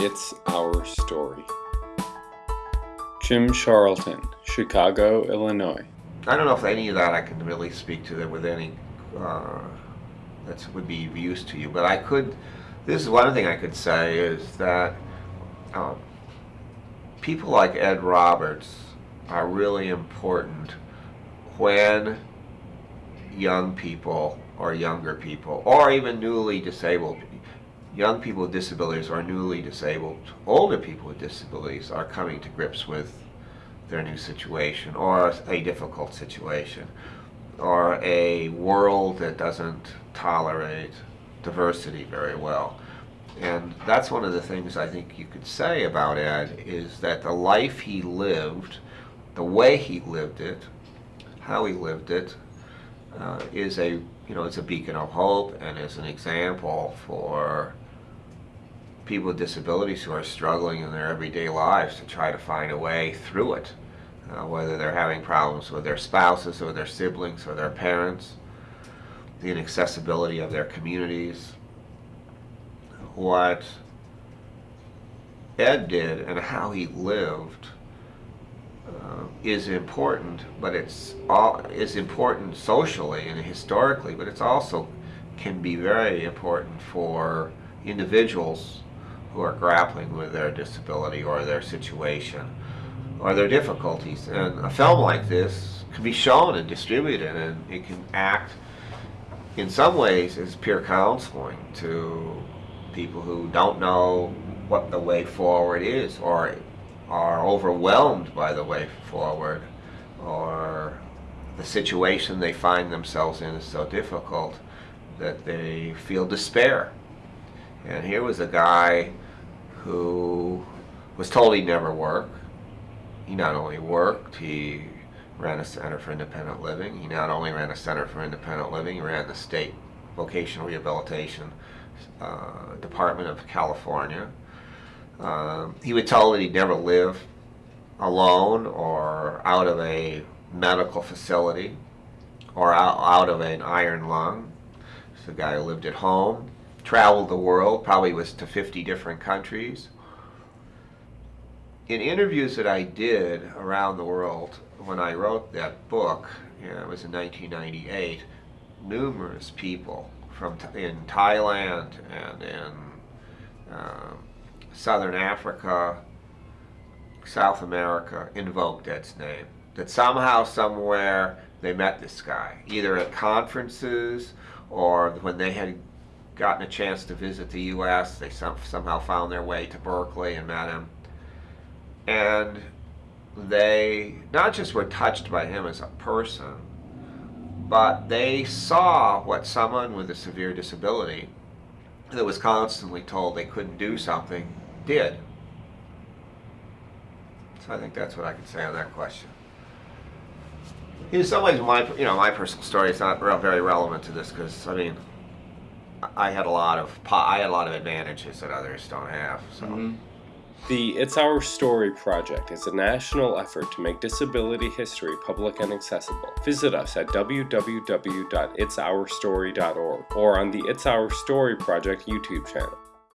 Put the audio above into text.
It's Our Story. Jim Charlton, Chicago, Illinois. I don't know if any of that I can really speak to that with any uh, that would be of use to you, but I could. This is one thing I could say is that um, people like Ed Roberts are really important when young people or younger people or even newly disabled young people with disabilities or newly disabled older people with disabilities are coming to grips with their new situation or a difficult situation or a world that doesn't tolerate diversity very well. And that's one of the things I think you could say about Ed is that the life he lived, the way he lived it, how he lived it, uh, is a you know it's a beacon of hope and is an example for people with disabilities who are struggling in their everyday lives to try to find a way through it, uh, whether they're having problems with their spouses or their siblings or their parents, the inaccessibility of their communities. What Ed did and how he lived is important, but it's all is important socially and historically, but it's also can be very important for individuals who are grappling with their disability or their situation or their difficulties. And a film like this can be shown and distributed and it can act in some ways as peer counseling to people who don't know what the way forward is or are overwhelmed by the way forward or the situation they find themselves in is so difficult that they feel despair and here was a guy who was told he'd never work. He not only worked, he ran a Center for Independent Living. He not only ran a Center for Independent Living, he ran the State Vocational Rehabilitation uh, Department of California. Um, he was told that he'd never live alone or out of a medical facility or out, out of an iron lung. He's a guy who lived at home traveled the world, probably was to 50 different countries. In interviews that I did around the world when I wrote that book, you know, it was in 1998, numerous people from in Thailand and in uh, Southern Africa, South America invoked Ed's name. That somehow, somewhere, they met this guy, either at conferences or when they had gotten a chance to visit the U.S. They some, somehow found their way to Berkeley and met him. And they not just were touched by him as a person, but they saw what someone with a severe disability that was constantly told they couldn't do something did. So I think that's what I can say on that question. In some ways, my you know my personal story is not very relevant to this because I mean I had a lot of I had a lot of advantages that others don't have. So. Mm-hmm. The It's Our Story project is a national effort to make disability history public and accessible. Visit us at www.itsourstory.org or on the It's Our Story project YouTube channel.